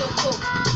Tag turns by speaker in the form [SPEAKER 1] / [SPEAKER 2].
[SPEAKER 1] so cool.